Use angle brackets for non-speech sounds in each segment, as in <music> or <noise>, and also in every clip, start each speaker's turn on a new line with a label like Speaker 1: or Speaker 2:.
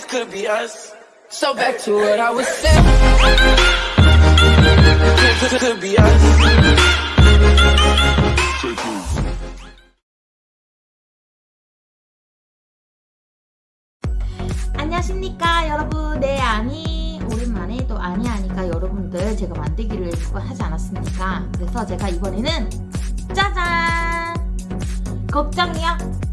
Speaker 1: this could be us. So back to what I was saying. This could, be us.
Speaker 2: 안녕하십니까 여러분 네 아니 오랜만에 또 아니 하니까 여러분들 제가 만들기를 몇번 하지 않았습니까 그래서 제가 이번에는 짜잔 걱정이요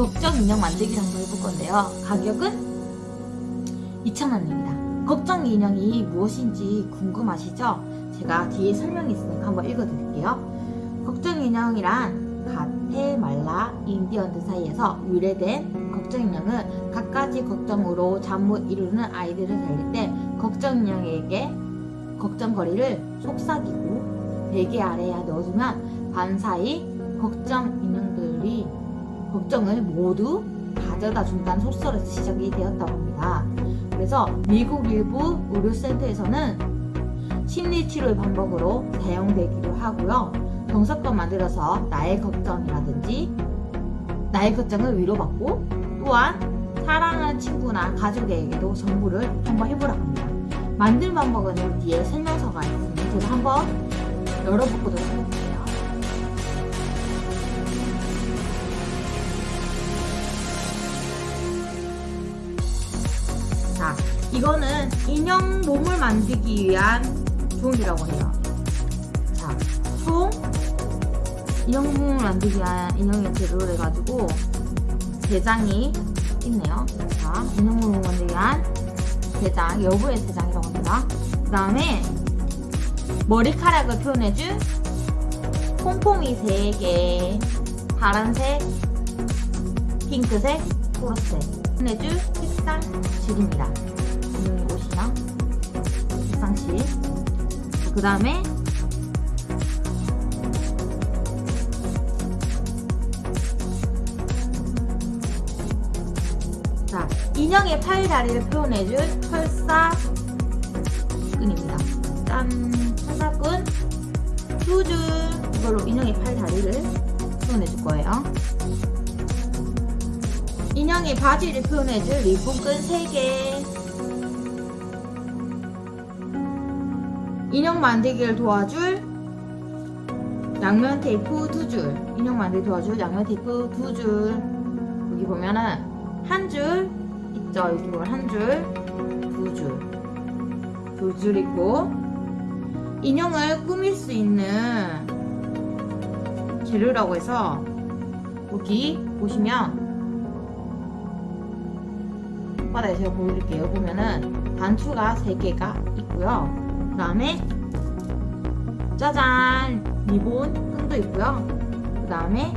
Speaker 2: 걱정 인형 만들기 한번 해볼 건데요. 가격은 2,000원입니다. 걱정 인형이 무엇인지 궁금하시죠? 제가 뒤에 설명이 있으니까 한번 읽어드릴게요. 걱정 인형이란 가테말라 인디언들 사이에서 유래된 걱정 인형은 갖가지 걱정으로 잠 못 이루는 아이들을 살릴 때 걱정 인형에게 걱정거리를 속삭이고 베개 아래에 넣어두면 밤사이 걱정 인형들이 걱정을 모두 가져다 준다는 속설에서 시작이 되었다고 합니다. 그래서 미국 일부 의료센터에서는 심리치료의 방법으로 사용되기도 하고요. 정석껏 만들어서 나의 걱정이라든지 나의 걱정을 위로받고 또한 사랑하는 친구나 가족에게도 전부를 한번 해보라고 합니다. 만든 방법은 뒤에 설명서가 있으니 제가 한번 열어보도록 해볼게요. 이거는 인형 몸을 만들기 위한 종이라고 해요. 자, 총 인형 몸을 만들기 위한 인형의 재료를 해가지고 대장이 있네요. 자, 인형 몸을 만들기 위한 대장, 여부의 대장이라고 합니다. 그 다음에 머리카락을 표현해줄 폼폼이 3개, 파란색, 핑크색, 초록색 표현해줄 색상 줄입니다. 인형의 옷이랑 색상실. 그 다음에 자, 인형의 팔 다리를 표현해줄 철사 끈입니다. 짠! 철사끈 두줄 이걸로 인형의 팔 다리를 표현해줄 거예요. 인형의 바지를 표현해줄 리본끈 3개 인형 만들기를 도와줄 양면 테이프 2줄. 인형 만들기 도와줄 양면 테이프 2줄. 여기 보면은 한 줄 있죠? 여기 보면 한줄두 줄. 두 줄 있고 인형을 꾸밀 수 있는 재료라고 해서 여기 보시면 바닥에 제가 보여드릴게요. 보면은 단추가 3개가 있고요. 그 다음에 짜잔! 리본 끈도 있고요. 그 다음에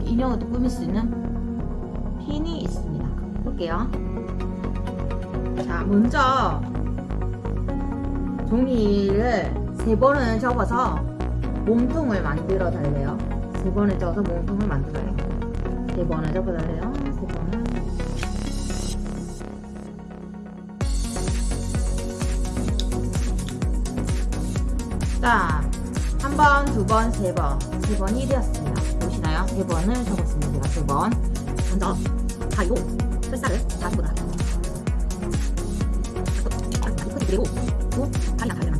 Speaker 2: 인형을 또 꾸밀 수 있는 핀이 있습니다. 볼게요. 자 먼저 종이를 세 번을 접어서 몸통을 만들어 달래요. 세 번을 접어서 몸통을 만들어요. 세 번을 접어 달래요 자, 한 번, 두 번, 세 번. 세 번이 되었습니다. 보시나요? 세 번을 적었습니다. 제가 세 번. 먼저, 가위로 햇살을 잡고다. 그리고, 또, 다리랑 다리를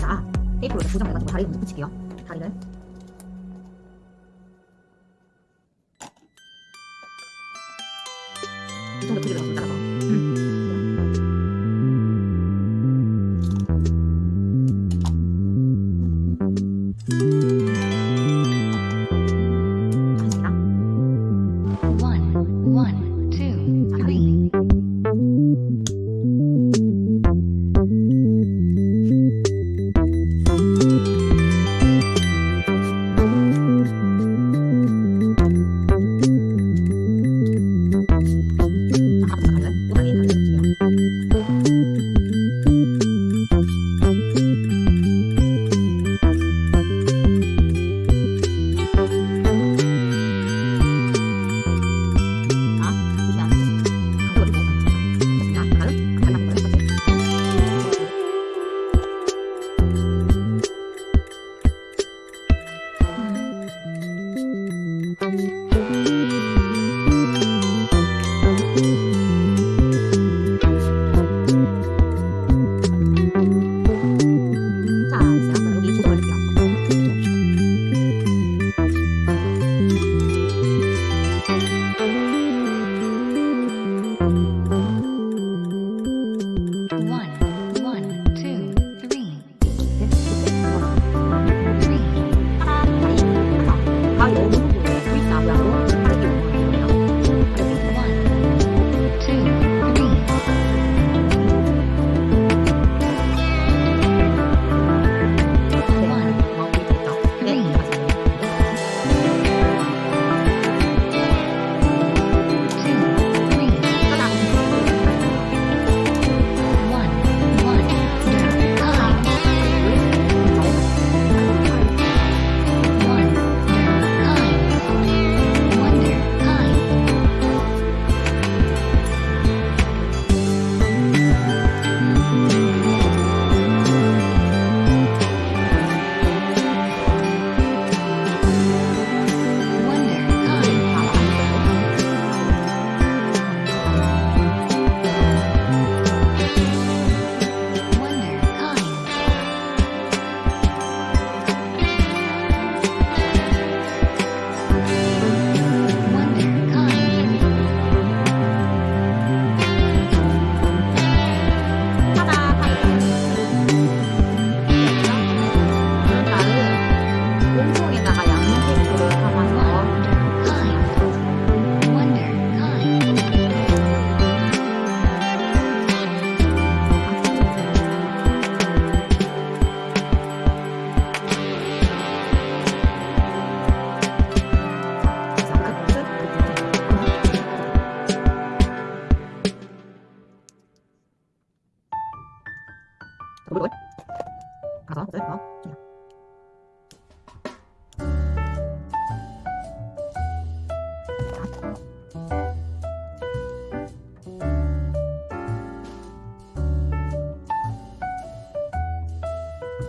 Speaker 2: 자, 이게 다 테이프로 이렇게 고정해가지고 먼저 붙일게요. 다리를.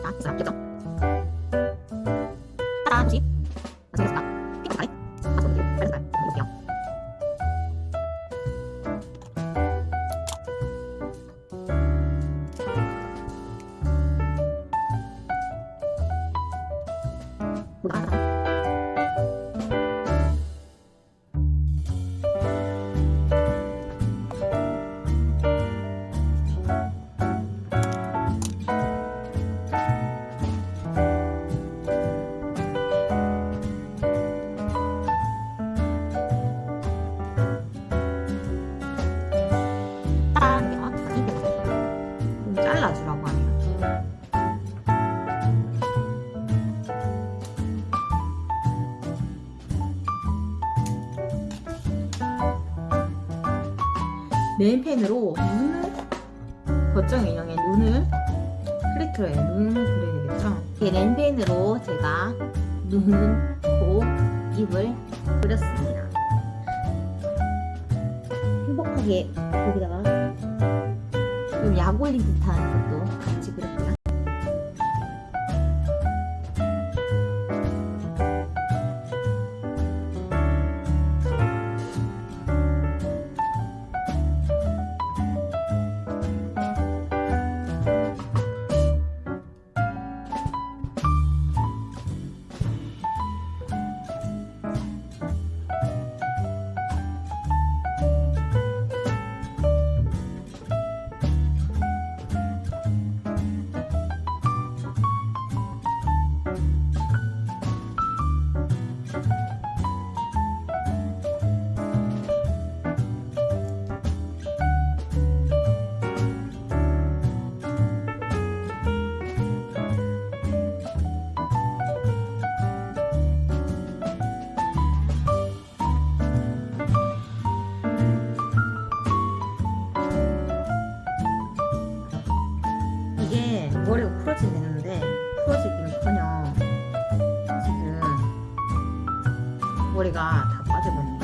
Speaker 2: 아, 자, 개정. 네일펜으로 눈을 거정 인형의 눈을 크리트로의 눈을 그려야 되겠죠? 이 네일펜으로 제가 눈, 코, 입을 그렸습니다. 행복하게 여기다가 좀 약올린 듯한 것도 같이 그렸습니다. 머리가 다 빠져버렸네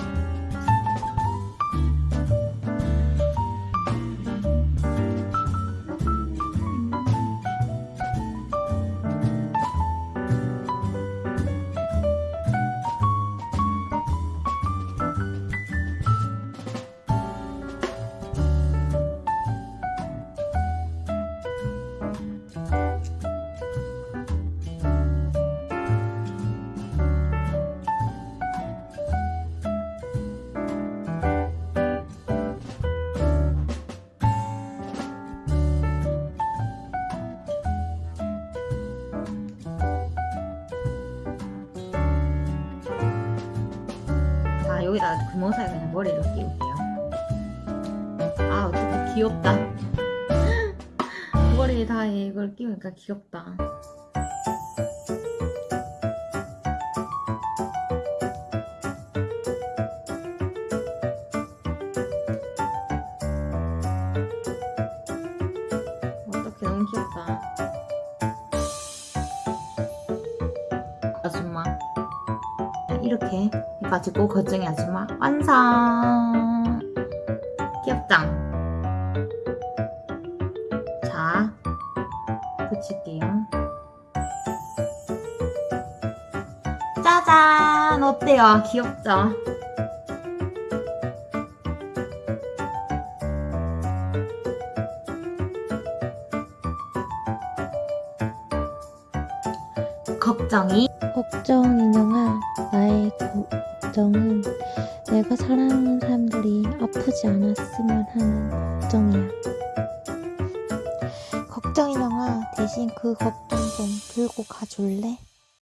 Speaker 2: 여기다 구멍 사이 그냥 머리를 끼울게요. 아 어떻게 귀엽다. <laughs> 머리에 다 이걸 끼우니까 귀엽다. 어떻게 너무 귀엽다. 아줌마. 이렇게 해 가지고 거정이 아줌마 완성. 귀엽장. 자, 붙일게요. 짜잔! 어때요? 귀엽죠? 걱정이
Speaker 3: 걱정 인형아 나의 걱정은 내가 사랑하는 사람들이 아프지 않았으면 하는 걱정이야 걱정 인형아 대신 그 걱정 좀 들고 가줄래?